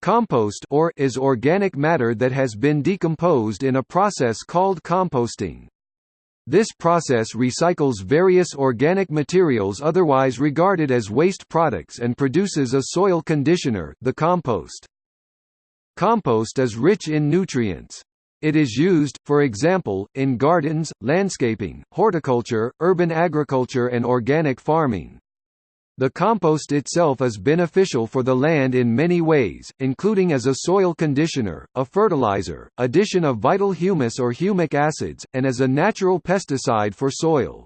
Compost or is organic matter that has been decomposed in a process called composting. This process recycles various organic materials otherwise regarded as waste products and produces a soil conditioner the compost. Compost is rich in nutrients. It is used, for example, in gardens, landscaping, horticulture, urban agriculture and organic farming. The compost itself is beneficial for the land in many ways, including as a soil conditioner, a fertilizer, addition of vital humus or humic acids, and as a natural pesticide for soil.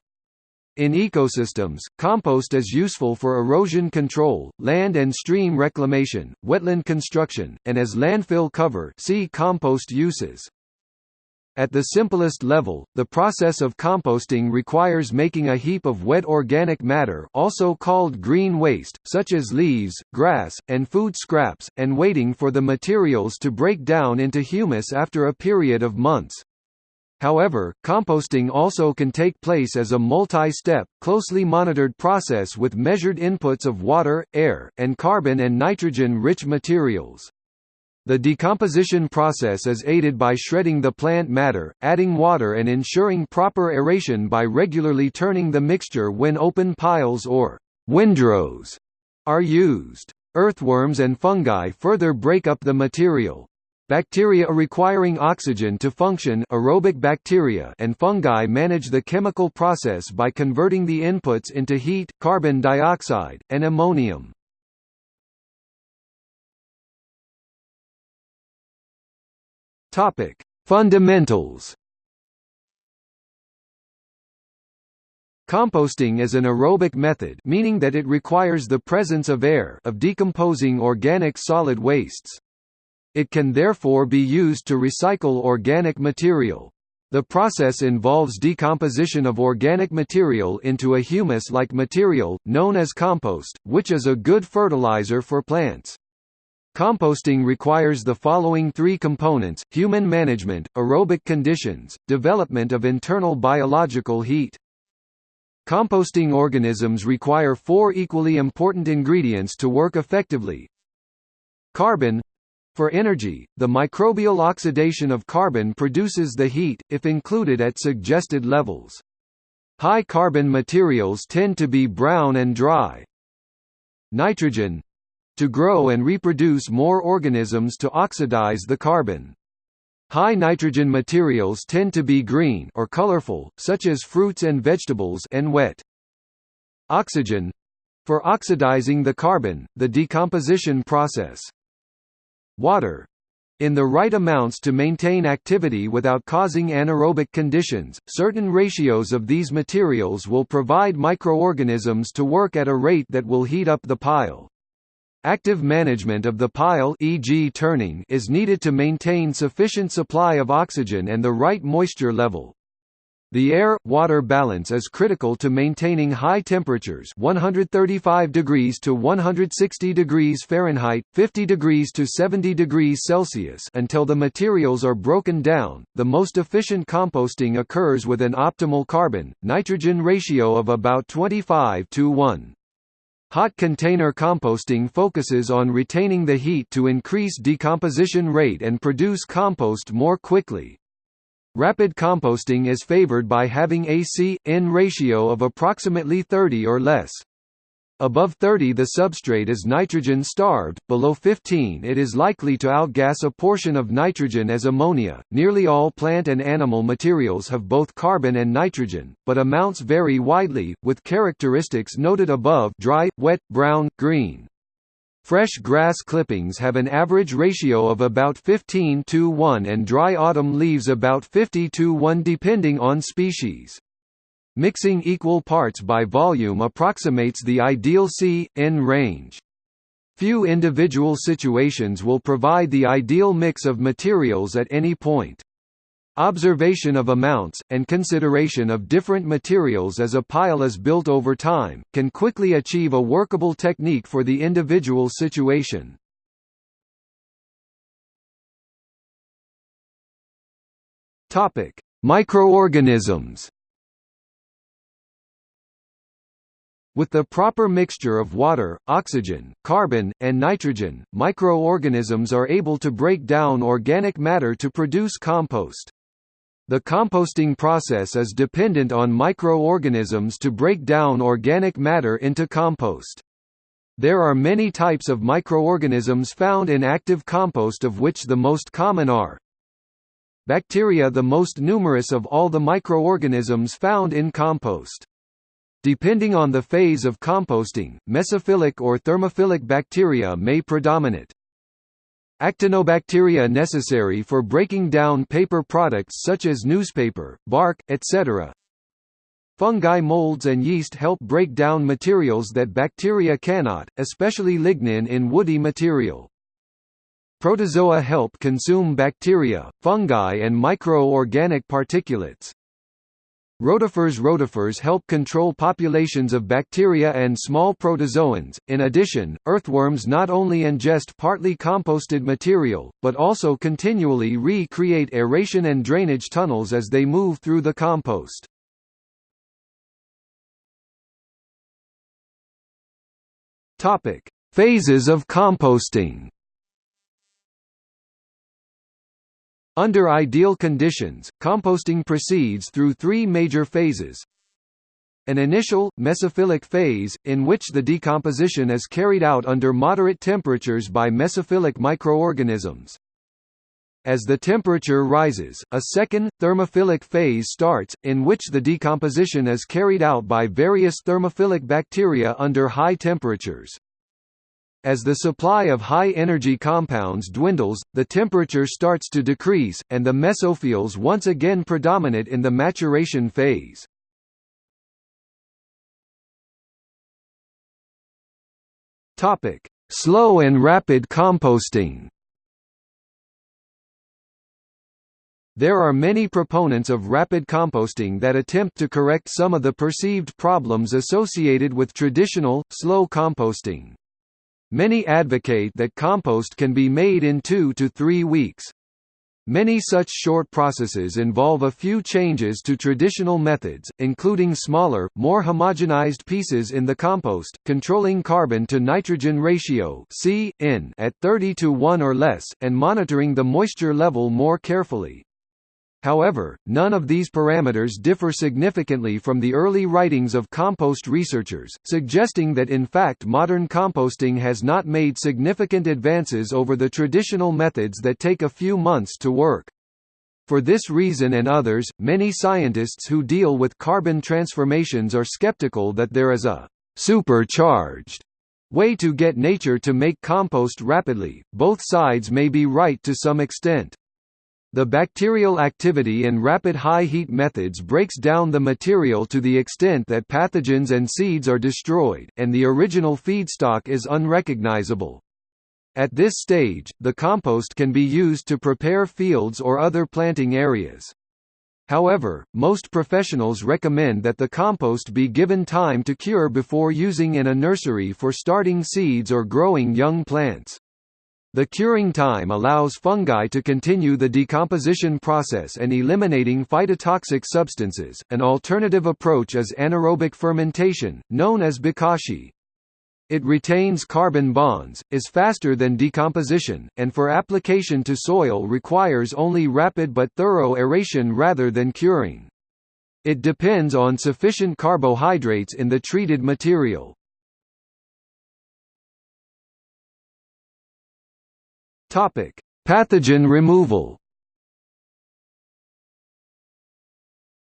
In ecosystems, compost is useful for erosion control, land and stream reclamation, wetland construction, and as landfill cover see compost uses. At the simplest level, the process of composting requires making a heap of wet organic matter also called green waste, such as leaves, grass, and food scraps, and waiting for the materials to break down into humus after a period of months. However, composting also can take place as a multi-step, closely monitored process with measured inputs of water, air, and carbon and nitrogen-rich materials. The decomposition process is aided by shredding the plant matter, adding water and ensuring proper aeration by regularly turning the mixture when open piles or windrows are used. Earthworms and fungi further break up the material. Bacteria requiring oxygen to function aerobic bacteria and fungi manage the chemical process by converting the inputs into heat, carbon dioxide, and ammonium. Topic: Fundamentals. Composting is an aerobic method meaning that it requires the presence of air of decomposing organic solid wastes. It can therefore be used to recycle organic material. The process involves decomposition of organic material into a humus-like material, known as compost, which is a good fertilizer for plants. Composting requires the following three components, human management, aerobic conditions, development of internal biological heat. Composting organisms require four equally important ingredients to work effectively. Carbon for energy, the microbial oxidation of carbon produces the heat, if included at suggested levels. High carbon materials tend to be brown and dry. Nitrogen to grow and reproduce more organisms to oxidize the carbon. High nitrogen materials tend to be green or colorful, such as fruits and vegetables and wet. Oxygen for oxidizing the carbon, the decomposition process. Water in the right amounts to maintain activity without causing anaerobic conditions, certain ratios of these materials will provide microorganisms to work at a rate that will heat up the pile. Active management of the pile e.g. turning is needed to maintain sufficient supply of oxygen and the right moisture level. The air-water balance is critical to maintaining high temperatures 135 degrees to 160 degrees Fahrenheit, 50 degrees to 70 degrees Celsius until the materials are broken down. The most efficient composting occurs with an optimal carbon-nitrogen ratio of about 25 to 1. Hot container composting focuses on retaining the heat to increase decomposition rate and produce compost more quickly. Rapid composting is favored by having a C-N ratio of approximately 30 or less. Above 30 the substrate is nitrogen-starved, below 15 it is likely to outgas a portion of nitrogen as ammonia. Nearly all plant and animal materials have both carbon and nitrogen, but amounts vary widely, with characteristics noted above dry, wet, brown, green. Fresh grass clippings have an average ratio of about 15 to 1 and dry autumn leaves about 50 to 1 depending on species. Mixing equal parts by volume approximates the ideal C-N range. Few individual situations will provide the ideal mix of materials at any point. Observation of amounts, and consideration of different materials as a pile is built over time, can quickly achieve a workable technique for the individual situation. Microorganisms With the proper mixture of water, oxygen, carbon, and nitrogen, microorganisms are able to break down organic matter to produce compost. The composting process is dependent on microorganisms to break down organic matter into compost. There are many types of microorganisms found in active compost of which the most common are Bacteria the most numerous of all the microorganisms found in compost. Depending on the phase of composting, mesophilic or thermophilic bacteria may predominate. Actinobacteria necessary for breaking down paper products such as newspaper, bark, etc. Fungi molds and yeast help break down materials that bacteria cannot, especially lignin in woody material. Protozoa help consume bacteria, fungi and micro-organic particulates. Rotifers Rotifers help control populations of bacteria and small protozoans. In addition, earthworms not only ingest partly composted material, but also continually re-create aeration and drainage tunnels as they move through the compost. Topic: Phases of composting. Under ideal conditions, composting proceeds through three major phases. An initial, mesophilic phase, in which the decomposition is carried out under moderate temperatures by mesophilic microorganisms. As the temperature rises, a second, thermophilic phase starts, in which the decomposition is carried out by various thermophilic bacteria under high temperatures. As the supply of high-energy compounds dwindles, the temperature starts to decrease, and the mesophiles once again predominate in the maturation phase. Slow and rapid composting There are many proponents of rapid composting that attempt to correct some of the perceived problems associated with traditional, slow composting. Many advocate that compost can be made in two to three weeks. Many such short processes involve a few changes to traditional methods, including smaller, more homogenized pieces in the compost, controlling carbon to nitrogen ratio C, N at 30 to 1 or less, and monitoring the moisture level more carefully. However, none of these parameters differ significantly from the early writings of compost researchers, suggesting that in fact modern composting has not made significant advances over the traditional methods that take a few months to work. For this reason and others, many scientists who deal with carbon transformations are skeptical that there is a supercharged way to get nature to make compost rapidly. Both sides may be right to some extent. The bacterial activity in rapid high-heat methods breaks down the material to the extent that pathogens and seeds are destroyed, and the original feedstock is unrecognizable. At this stage, the compost can be used to prepare fields or other planting areas. However, most professionals recommend that the compost be given time to cure before using in a nursery for starting seeds or growing young plants. The curing time allows fungi to continue the decomposition process and eliminating phytotoxic substances. An alternative approach is anaerobic fermentation, known as bokashi. It retains carbon bonds, is faster than decomposition, and for application to soil requires only rapid but thorough aeration rather than curing. It depends on sufficient carbohydrates in the treated material. Topic: Pathogen removal.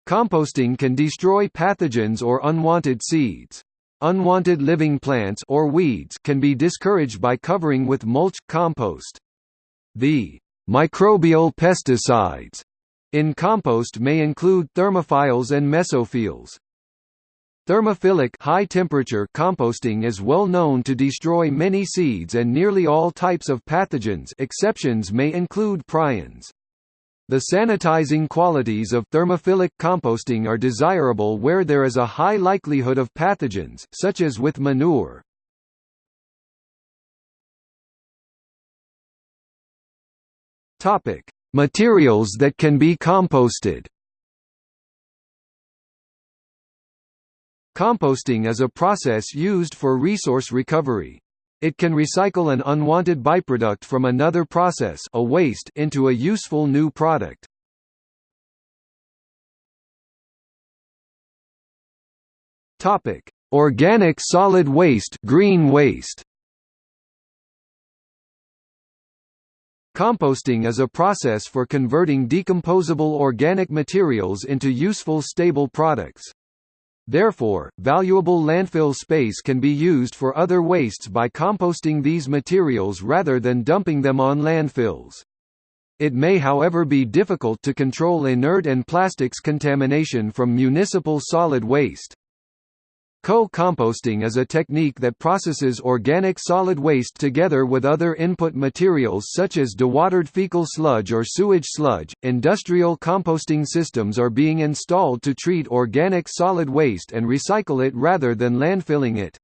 Composting can destroy pathogens or unwanted seeds. Unwanted living plants or weeds can be discouraged by covering with mulch compost. The microbial pesticides in compost may include thermophiles and mesophiles. Thermophilic high temperature composting is well known to destroy many seeds and nearly all types of pathogens exceptions may include prions. The sanitizing qualities of thermophilic composting are desirable where there is a high likelihood of pathogens such as with manure. Topic: Materials that can be composted. Composting is a process used for resource recovery. It can recycle an unwanted byproduct from another process a waste into a useful new product. Organic solid waste, green waste. Composting is a process for converting decomposable organic materials into useful stable products. Therefore, valuable landfill space can be used for other wastes by composting these materials rather than dumping them on landfills. It may however be difficult to control inert and plastics contamination from municipal solid waste. Co-composting is a technique that processes organic solid waste together with other input materials such as dewatered fecal sludge or sewage sludge. Industrial composting systems are being installed to treat organic solid waste and recycle it rather than landfilling it.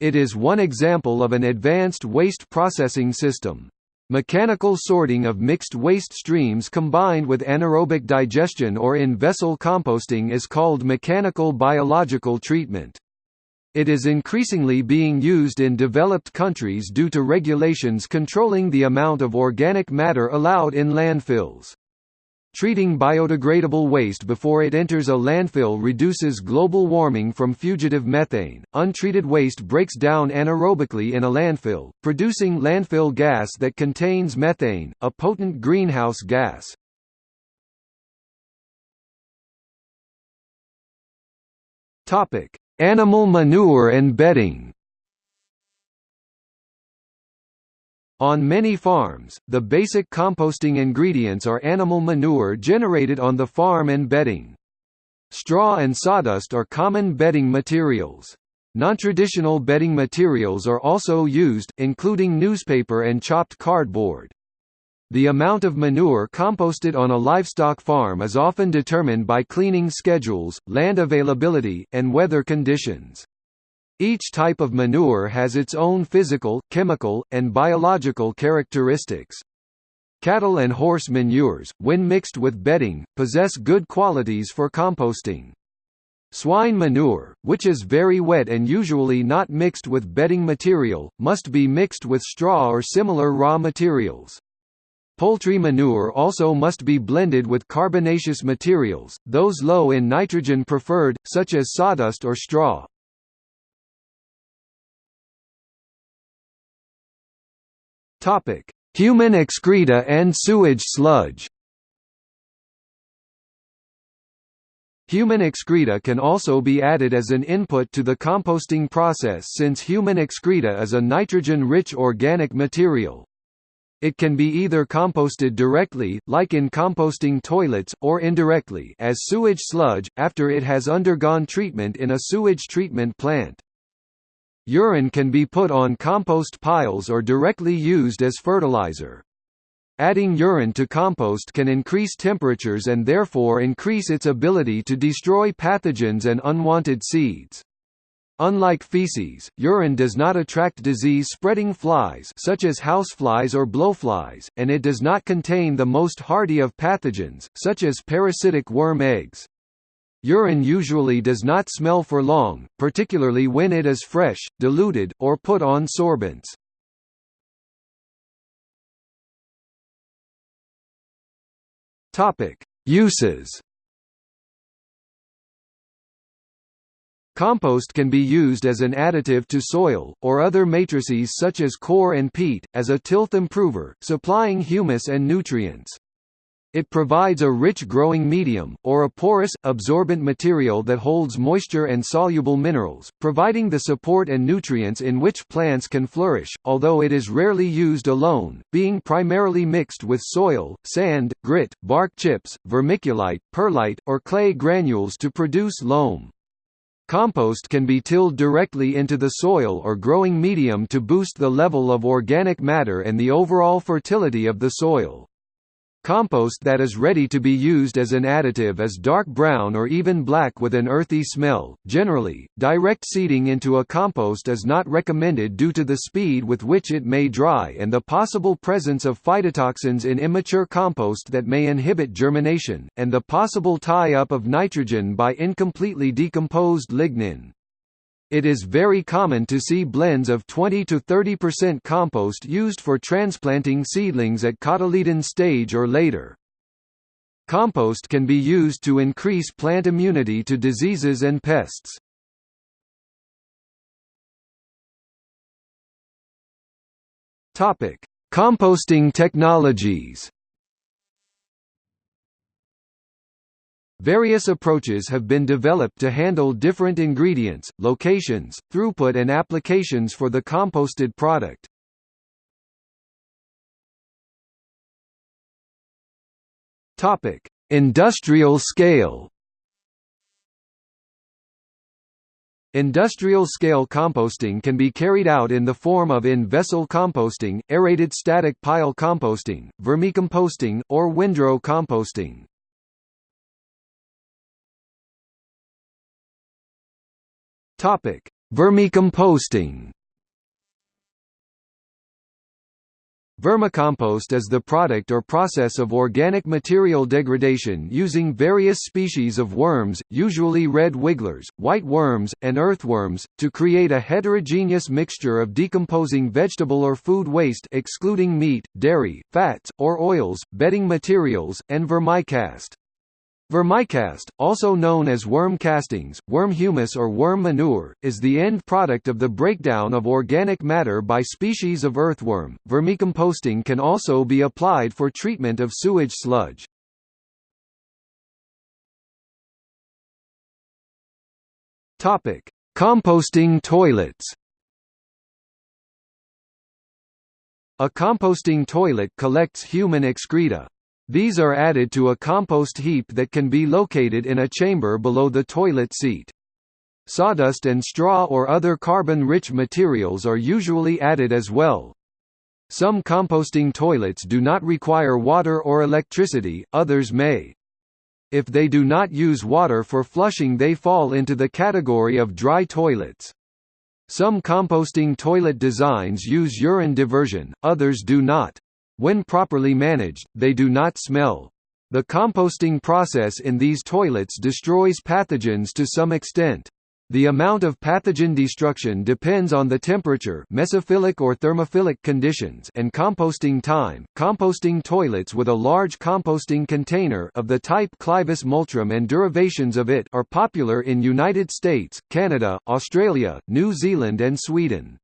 It is one example of an advanced waste processing system. Mechanical sorting of mixed waste streams combined with anaerobic digestion or in-vessel composting is called mechanical biological treatment. It is increasingly being used in developed countries due to regulations controlling the amount of organic matter allowed in landfills. Treating biodegradable waste before it enters a landfill reduces global warming from fugitive methane. Untreated waste breaks down anaerobically in a landfill, producing landfill gas that contains methane, a potent greenhouse gas. Topic: Animal manure and bedding On many farms, the basic composting ingredients are animal manure generated on the farm and bedding. Straw and sawdust are common bedding materials. Non-traditional bedding materials are also used, including newspaper and chopped cardboard. The amount of manure composted on a livestock farm is often determined by cleaning schedules, land availability, and weather conditions. Each type of manure has its own physical, chemical, and biological characteristics. Cattle and horse manures, when mixed with bedding, possess good qualities for composting. Swine manure, which is very wet and usually not mixed with bedding material, must be mixed with straw or similar raw materials. Poultry manure also must be blended with carbonaceous materials, those low in nitrogen preferred, such as sawdust or straw. Topic: Human excreta and sewage sludge. Human excreta can also be added as an input to the composting process since human excreta is a nitrogen-rich organic material. It can be either composted directly, like in composting toilets, or indirectly as sewage sludge, after it has undergone treatment in a sewage treatment plant. Urine can be put on compost piles or directly used as fertilizer. Adding urine to compost can increase temperatures and therefore increase its ability to destroy pathogens and unwanted seeds. Unlike feces, urine does not attract disease-spreading flies such as houseflies or blowflies, and it does not contain the most hardy of pathogens, such as parasitic worm eggs. Urine usually does not smell for long, particularly when it is fresh, diluted, or put on sorbents. Uses. Compost can be used as an additive to soil, or other matrices such as coir and peat, as a tilth improver, supplying humus and nutrients. It provides a rich growing medium, or a porous, absorbent material that holds moisture and soluble minerals, providing the support and nutrients in which plants can flourish, although it is rarely used alone, being primarily mixed with soil, sand, grit, bark chips, vermiculite, perlite, or clay granules to produce loam. Compost can be tilled directly into the soil or growing medium to boost the level of organic matter and the overall fertility of the soil. Compost that is ready to be used as an additive is dark brown or even black with an earthy smell. Generally, direct seeding into a compost is not recommended due to the speed with which it may dry and the possible presence of phytotoxins in immature compost that may inhibit germination, and the possible tie-up of nitrogen by incompletely decomposed lignin. It is very common to see blends of 20 to 30% compost used for transplanting seedlings at cotyledon stage or later. Compost can be used to increase plant immunity to diseases and pests. Topic: Composting technologies. Various approaches have been developed to handle different ingredients, locations, throughput and applications for the composted product. Topic: Industrial scale. Industrial-scale composting can be carried out in the form of in-vessel composting, aerated static pile composting, vermicomposting, or windrow composting. Topic: Vermicomposting. Vermicompost is the product or process of organic material degradation using various species of worms, usually red wigglers, white worms, and earthworms, to create a heterogeneous mixture of decomposing vegetable or food waste excluding meat, dairy, fats, or oils, bedding materials, and vermicast. Vermicast, also known as worm castings, worm humus or worm manure, is the end product of the breakdown of organic matter by species of earthworm. Vermicomposting can also be applied for treatment of sewage sludge. Topic: Composting toilets. A composting toilet collects human excreta, these are added to a compost heap that can be located in a chamber below the toilet seat. Sawdust and straw or other carbon-rich materials are usually added as well. Some composting toilets do not require water or electricity, others may. If they do not use water for flushing they fall into the category of dry toilets. Some composting toilet designs use urine diversion, others do not. When properly managed, they do not smell. The composting process in these toilets destroys pathogens to some extent. The amount of pathogen destruction depends on the temperature mesophilic or thermophilic conditions and composting time. Composting toilets with a large composting container of the type Clivus multrum and derivations of it are popular in United States, Canada, Australia, New Zealand and Sweden.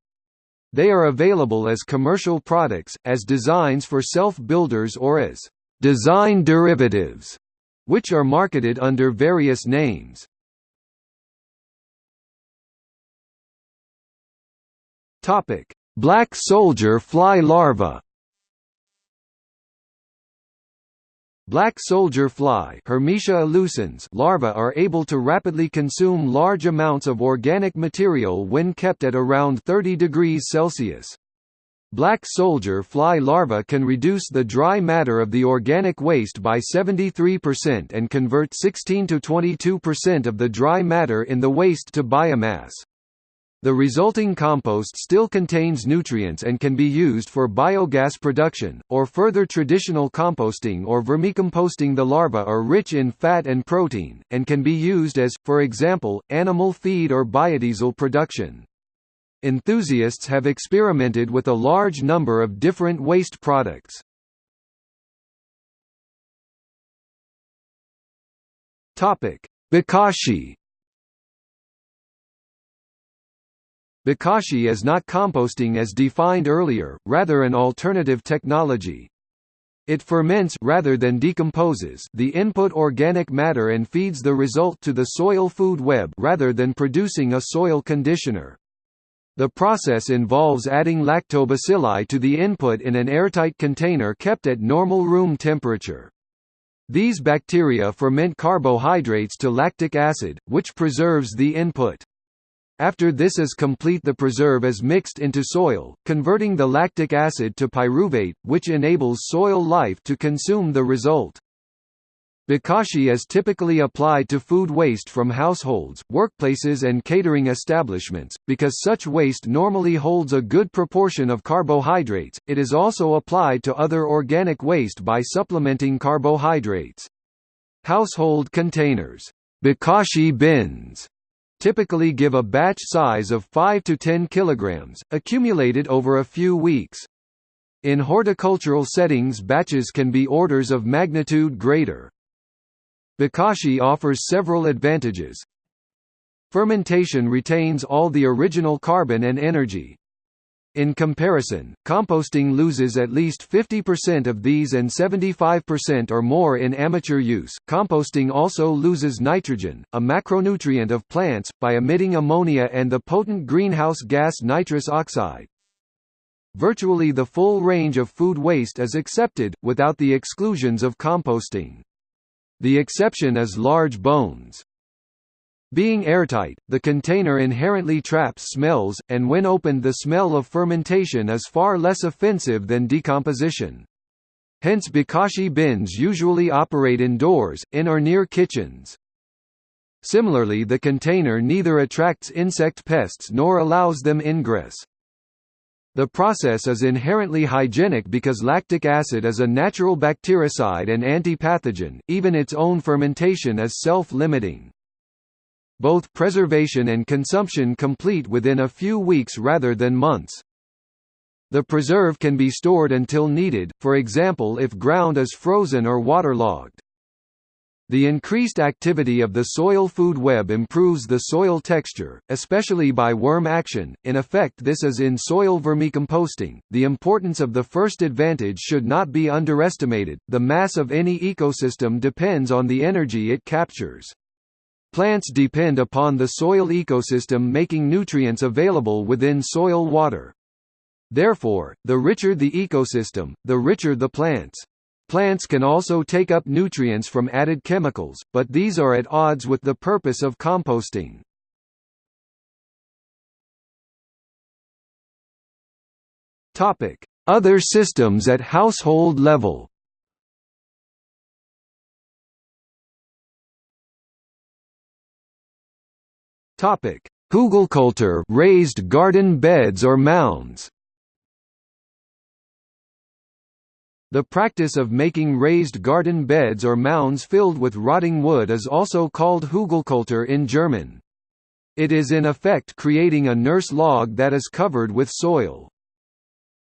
They are available as commercial products, as designs for self-builders or as design derivatives, which are marketed under various names. Black soldier fly larva Black soldier fly illucens larvae are able to rapidly consume large amounts of organic material when kept at around 30 degrees Celsius. Black soldier fly larvae can reduce the dry matter of the organic waste by 73% and convert 16 to 22% of the dry matter in the waste to biomass. The resulting compost still contains nutrients and can be used for biogas production, or further traditional composting or vermicomposting The larvae are rich in fat and protein, and can be used as, for example, animal feed or biodiesel production. Enthusiasts have experimented with a large number of different waste products. Bokashi Bokashi is not composting as defined earlier, rather an alternative technology. It ferments rather than decomposes the input organic matter and feeds the result to the soil food web rather than producing a soil conditioner. The process involves adding lactobacilli to the input in an airtight container kept at normal room temperature. These bacteria ferment carbohydrates to lactic acid, which preserves the input. After this is complete the preserve is mixed into soil, converting the lactic acid to pyruvate, which enables soil life to consume the result. Bokashi is typically applied to food waste from households, workplaces and catering establishments, because such waste normally holds a good proportion of carbohydrates, it is also applied to other organic waste by supplementing carbohydrates. Household containers Bokashi bins typically give a batch size of 5 to 10 kilograms, accumulated over a few weeks. In horticultural settings batches can be orders of magnitude greater. Bokashi offers several advantages. Fermentation retains all the original carbon and energy, in comparison, composting loses at least 50% of these and 75% or more in amateur use. Composting also loses nitrogen, a macronutrient of plants, by emitting ammonia and the potent greenhouse gas nitrous oxide. Virtually the full range of food waste is accepted, without the exclusions of composting. The exception is large bones. Being airtight, the container inherently traps smells, and when opened the smell of fermentation is far less offensive than decomposition. Hence bokashi bins usually operate indoors, in or near kitchens. Similarly the container neither attracts insect pests nor allows them ingress. The process is inherently hygienic because lactic acid is a natural bactericide and antipathogen, even its own fermentation is self-limiting both preservation and consumption complete within a few weeks rather than months. The preserve can be stored until needed, for example if ground is frozen or waterlogged. The increased activity of the soil food web improves the soil texture, especially by worm action. In effect, this is in soil vermicomposting. The importance of the first advantage should not be underestimated. The mass of any ecosystem depends on the energy it captures. Plants depend upon the soil ecosystem making nutrients available within soil water. Therefore, the richer the ecosystem, the richer the plants. Plants can also take up nutrients from added chemicals, but these are at odds with the purpose of composting. Other systems at household level Topic: Hugelkultur, raised garden beds or mounds. The practice of making raised garden beds or mounds filled with rotting wood is also called Hugelkultur in German. It is in effect creating a nurse log that is covered with soil.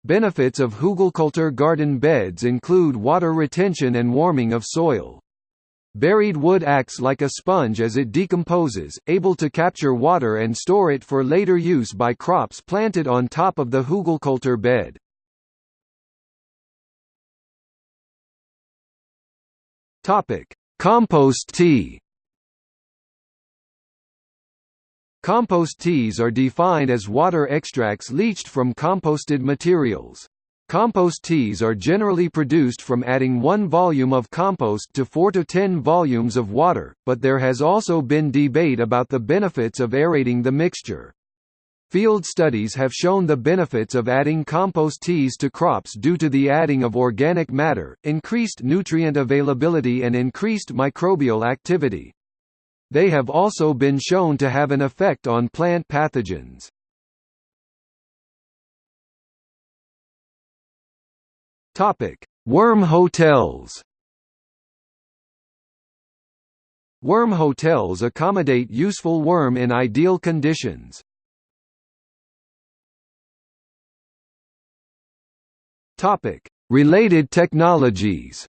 Benefits of Hugelkultur garden beds include water retention and warming of soil. Buried wood acts like a sponge as it decomposes, able to capture water and store it for later use by crops planted on top of the Hugelkultur bed. Compost tea Compost teas are defined as water extracts leached from composted materials. Compost teas are generally produced from adding one volume of compost to 4 to 10 volumes of water, but there has also been debate about the benefits of aerating the mixture. Field studies have shown the benefits of adding compost teas to crops due to the adding of organic matter, increased nutrient availability and increased microbial activity. They have also been shown to have an effect on plant pathogens. Topic: Worm hotels. Worm hotels accommodate useful worm in ideal conditions. Topic: Related technologies.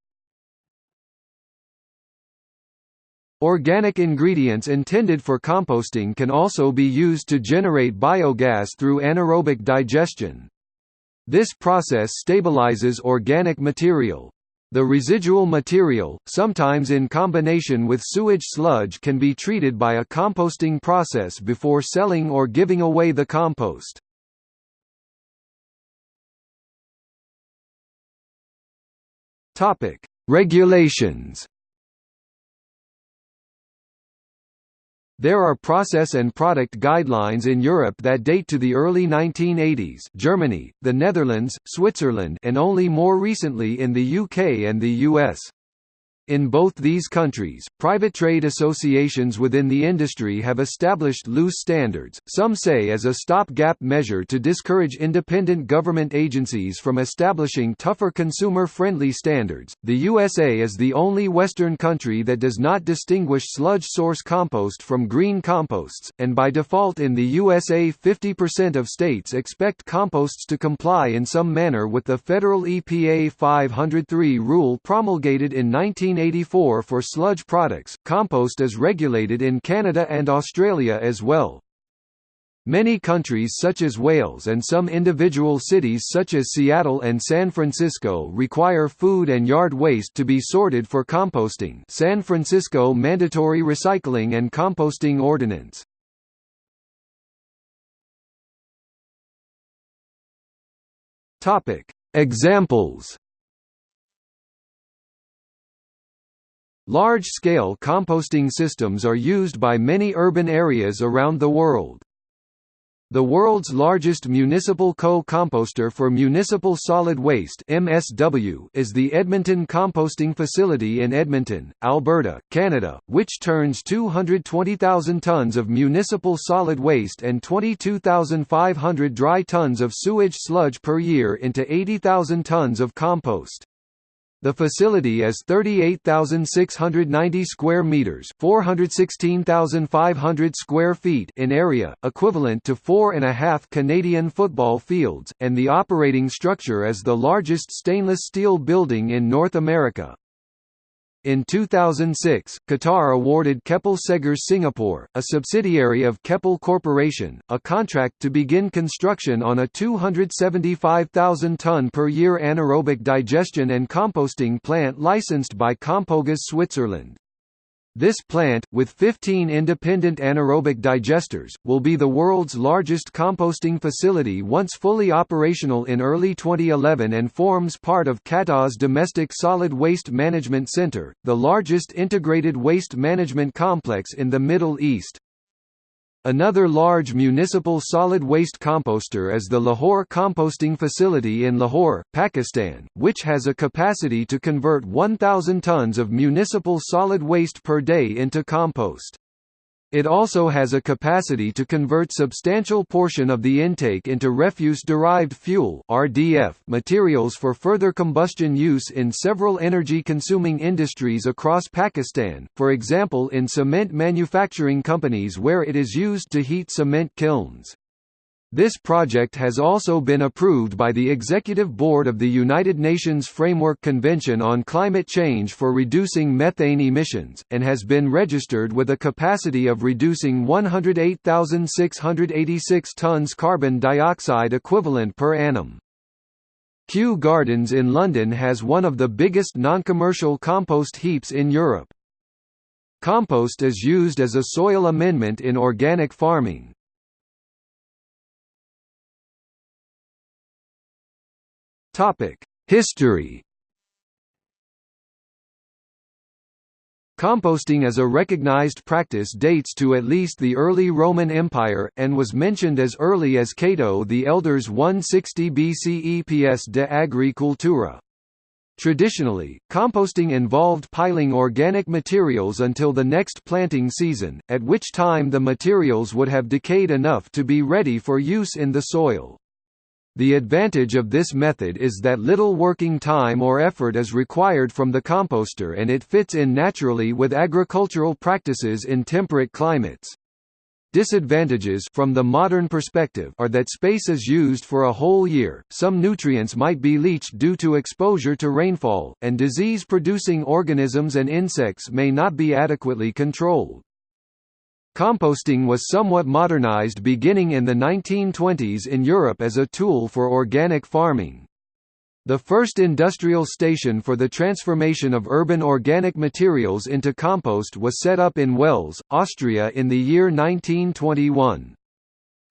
Organic ingredients intended for composting can also be used to generate biogas through anaerobic digestion. This process stabilizes organic material. The residual material, sometimes in combination with sewage sludge can be treated by a composting process before selling or giving away the compost. Regulations There are process and product guidelines in Europe that date to the early 1980s Germany, the Netherlands, Switzerland and only more recently in the UK and the US. In both these countries, private trade associations within the industry have established loose standards, some say as a stopgap measure to discourage independent government agencies from establishing tougher consumer-friendly standards. The USA is the only Western country that does not distinguish sludge source compost from green composts, and by default in the USA 50% of states expect composts to comply in some manner with the federal EPA 503 rule promulgated in 19 1984 for sludge products. Compost is regulated in Canada and Australia as well. Many countries such as Wales and some individual cities such as Seattle and San Francisco require food and yard waste to be sorted for composting San Francisco Mandatory Recycling and Composting Ordinance. Examples Large-scale composting systems are used by many urban areas around the world. The world's largest municipal co-composter for municipal solid waste (MSW) is the Edmonton Composting Facility in Edmonton, Alberta, Canada, which turns 220,000 tons of municipal solid waste and 22,500 dry tons of sewage sludge per year into 80,000 tons of compost. The facility is 38,690 square meters, 416,500 square feet in area, equivalent to four and a half Canadian football fields, and the operating structure is the largest stainless steel building in North America. In 2006, Qatar awarded Keppel Seghers Singapore, a subsidiary of Keppel Corporation, a contract to begin construction on a 275,000 ton per year anaerobic digestion and composting plant licensed by Kompogas Switzerland. This plant, with 15 independent anaerobic digesters, will be the world's largest composting facility once fully operational in early 2011 and forms part of Qatar's Domestic Solid Waste Management Center, the largest integrated waste management complex in the Middle East. Another large municipal solid waste composter is the Lahore Composting Facility in Lahore, Pakistan, which has a capacity to convert 1,000 tons of municipal solid waste per day into compost. It also has a capacity to convert substantial portion of the intake into refuse-derived fuel (RDF) materials for further combustion use in several energy-consuming industries across Pakistan, for example in cement manufacturing companies where it is used to heat cement kilns. This project has also been approved by the Executive Board of the United Nations Framework Convention on Climate Change for reducing methane emissions, and has been registered with a capacity of reducing 108,686 tons carbon dioxide equivalent per annum. Kew Gardens in London has one of the biggest non-commercial compost heaps in Europe. Compost is used as a soil amendment in organic farming. History Composting as a recognized practice dates to at least the early Roman Empire, and was mentioned as early as Cato the Elder's 160 BCE Pies de Agricultura. Traditionally, composting involved piling organic materials until the next planting season, at which time the materials would have decayed enough to be ready for use in the soil. The advantage of this method is that little working time or effort is required from the composter and it fits in naturally with agricultural practices in temperate climates. Disadvantages from the modern perspective are that space is used for a whole year, some nutrients might be leached due to exposure to rainfall, and disease-producing organisms and insects may not be adequately controlled. Composting was somewhat modernized beginning in the 1920s in Europe as a tool for organic farming. The first industrial station for the transformation of urban organic materials into compost was set up in Wels, Austria in the year 1921.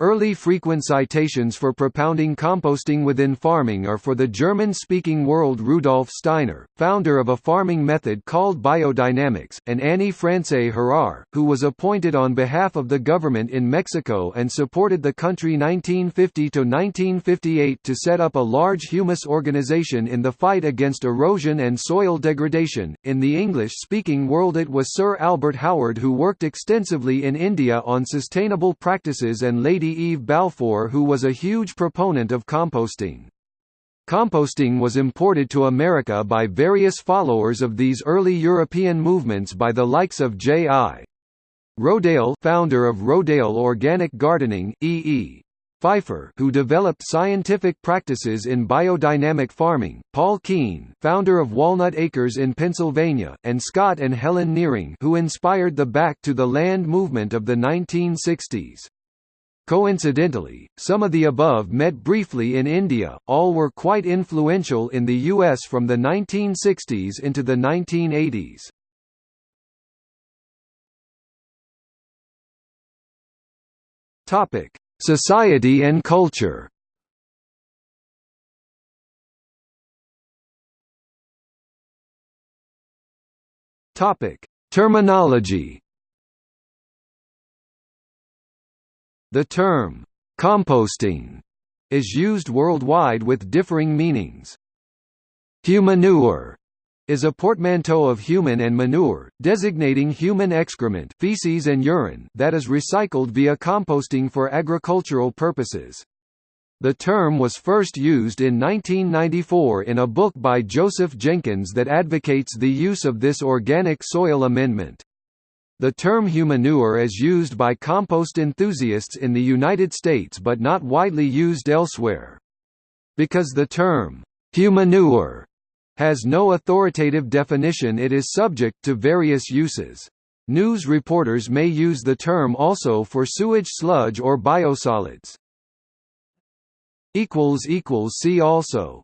Early frequent citations for propounding composting within farming are for the German-speaking world Rudolf Steiner, founder of a farming method called biodynamics, and Annie Francé Harrar, who was appointed on behalf of the government in Mexico and supported the country 1950–1958 to set up a large humus organization in the fight against erosion and soil degradation. In the English-speaking world it was Sir Albert Howard who worked extensively in India on sustainable practices and Lady Eve Balfour who was a huge proponent of composting. Composting was imported to America by various followers of these early European movements by the likes of J.I. Rodale founder of Rodale Organic Gardening, E.E. Pfeiffer who developed scientific practices in biodynamic farming, Paul Keene founder of Walnut Acres in Pennsylvania, and Scott and Helen Nearing who inspired the Back to the Land movement of the 1960s. Coincidentally, some of the above met briefly in India, all were quite influential in the US from the 1960s into the 1980s. Topic: Society and culture. Topic: Terminology. The term, composting, is used worldwide with differing meanings. Humanure is a portmanteau of human and manure, designating human excrement feces and urine that is recycled via composting for agricultural purposes. The term was first used in 1994 in a book by Joseph Jenkins that advocates the use of this organic soil amendment. The term humanure is used by compost enthusiasts in the United States but not widely used elsewhere. Because the term, humanure, has no authoritative definition it is subject to various uses. News reporters may use the term also for sewage sludge or biosolids. See also